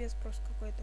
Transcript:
пипец просто какой-то.